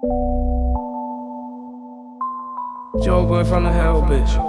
Joe boy from the hell, bitch.